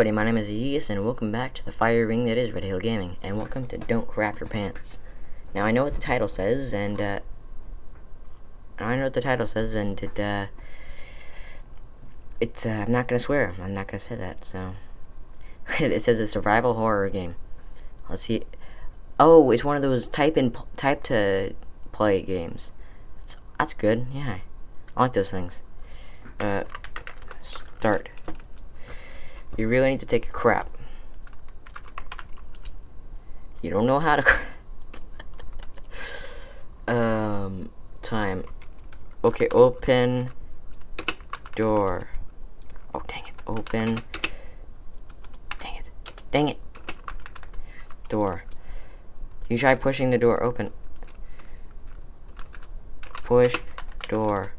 everybody, my name is Aegis, and welcome back to the fire ring that is Red Hill Gaming, and welcome to Don't Crap Your Pants. Now, I know what the title says, and, uh, I know what the title says, and it, uh, it's, uh, I'm not gonna swear, I'm not gonna say that, so, it says a survival horror game. Let's see, oh, it's one of those type in, type to play games. That's, that's good, yeah, I like those things. Uh, start. You really need to take a crap. You don't know how to. um, time. Okay, open door. Oh, dang it. Open. Dang it. Dang it. Door. You try pushing the door open. Push door.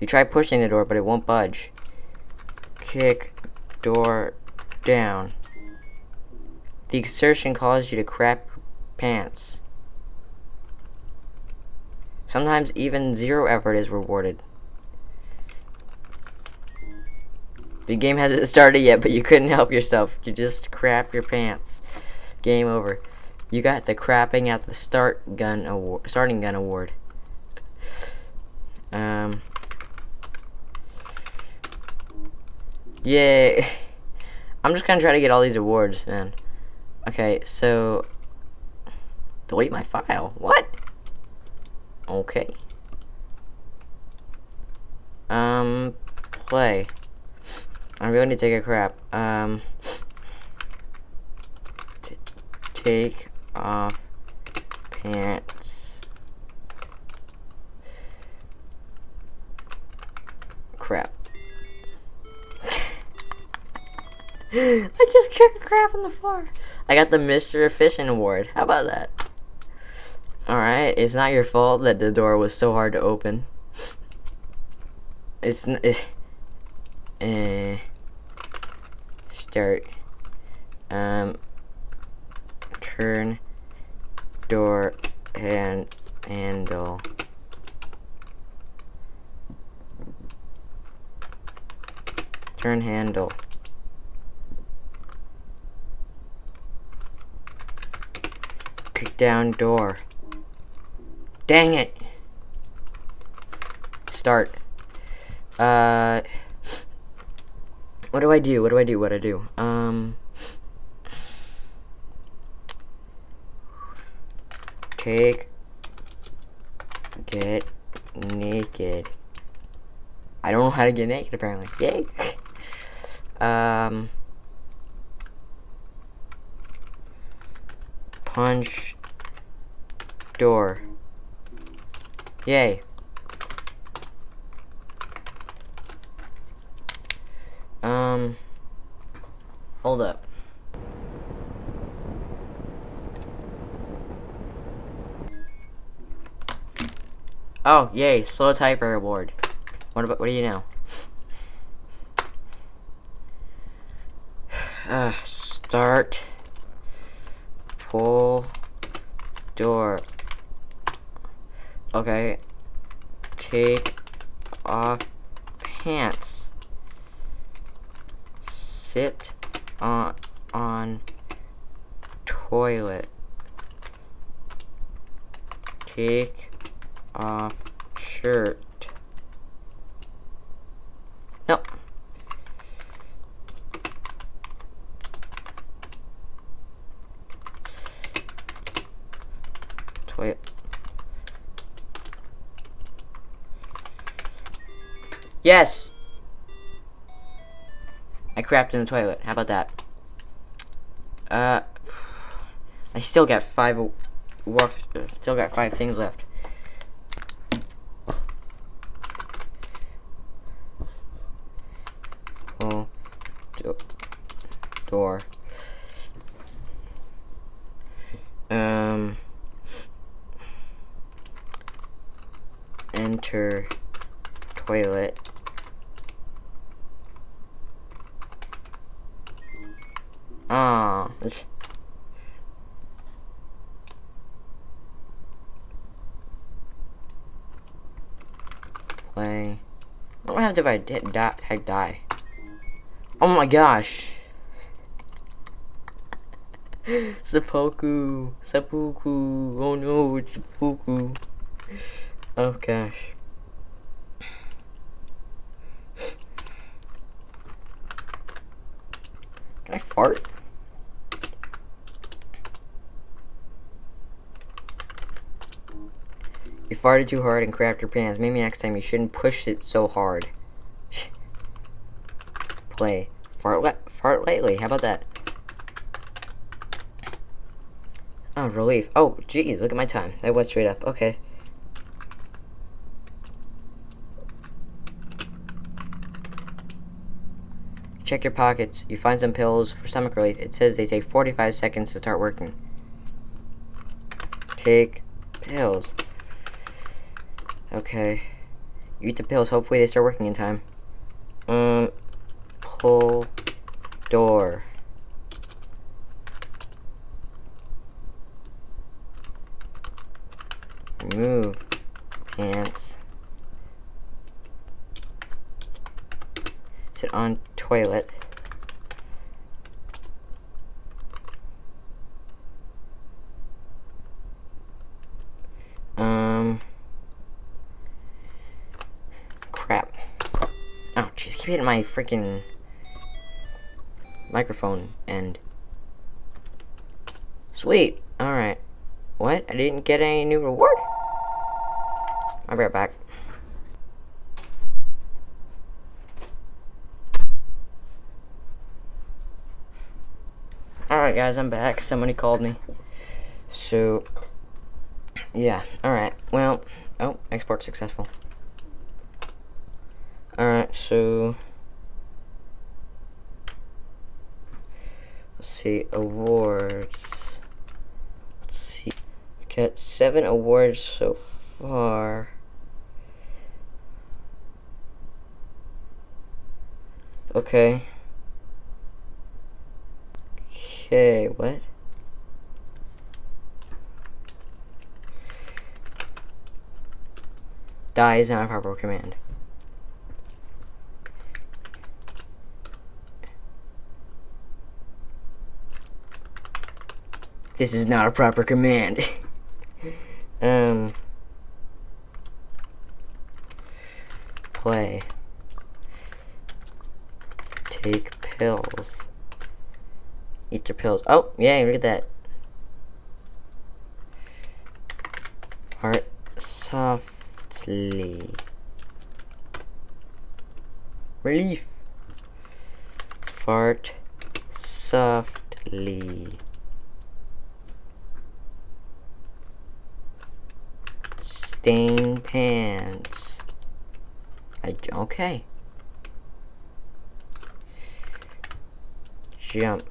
You try pushing the door, but it won't budge. Kick door down. The exertion caused you to crap pants. Sometimes even zero effort is rewarded. The game hasn't started yet, but you couldn't help yourself. You just crap your pants. Game over. You got the crapping at the start gun award, starting gun award. Um. Yay. I'm just gonna try to get all these awards, man. Okay, so... Delete my file. What? Okay. Um, play. I really need to take a crap. Um, take off pants. Crap. I just took a crap on the floor. I got the Mr. Efficient Award. How about that? Alright, it's not your fault that the door was so hard to open. It's... It, eh... Start. Um... Turn... Door... And... Handle... Turn handle. Down door. Dang it. Start. Uh, what do I do? What do I do? What do I do? Um, take, get naked. I don't know how to get naked apparently. Yay. um. punch door. Yay. Um, hold up. Oh, yay, slow typer award. What about, what do you know? Uh, start pull door. Okay. Take off pants. Sit on on toilet. Take off shirt. Nope. Wait. Yes! I crapped in the toilet. How about that? Uh, I still got five work. Still got five things left. Oh, do door. Um. enter toilet play I don't have to I die, type die oh my gosh Seppuku. Seppuku. Oh no, it's seppuku. Oh gosh. Can I fart? You farted too hard and crapped your pants. Maybe next time you shouldn't push it so hard. Play. Fart, le fart lightly. How about that? Oh, relief. Oh, jeez, look at my time. That was straight up. Okay. Check your pockets. You find some pills for stomach relief. It says they take 45 seconds to start working. Take pills. Okay. Eat the pills. Hopefully they start working in time. Um, pull door. Remove pants. Sit on toilet. Um. Crap. Oh, jeez, keep hitting my freaking microphone and. Sweet. Alright. What? I didn't get any new reward? I'll be right back. Alright guys, I'm back. Somebody called me. So, yeah. Alright, well, oh, export successful. So, let's see, awards. Let's see, got seven awards so far. Okay. Okay, what? Die is not a proper command. This is not a proper command. um. Play. Take pills. Eat your pills. Oh, yeah, look at that. Heart softly. Relief. Fart softly. Stain pants. I, okay. Jump.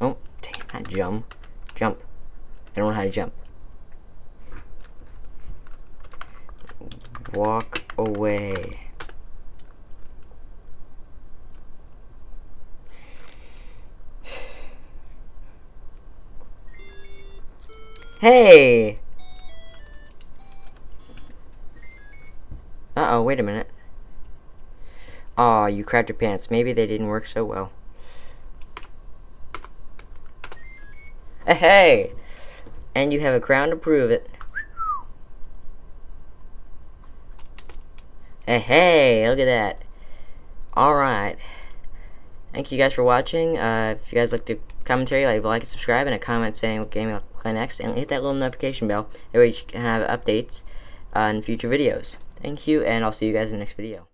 Oh, damn, not jump. Jump. I don't know how to jump. Walk away. Hey! Uh-oh, wait a minute. Aw, oh, you crapped your pants. Maybe they didn't work so well. Hey! And you have a crown to prove it. Hey, hey, look at that. Alright. Thank you guys for watching. Uh, if you guys like the commentary, leave like and subscribe, and a comment saying what game you'll play next, and hit that little notification bell. That way you can have updates uh, in future videos. Thank you, and I'll see you guys in the next video.